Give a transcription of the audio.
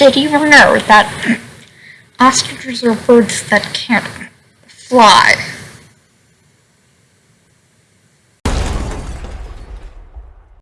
Did you know that ostriches are birds that can't fly?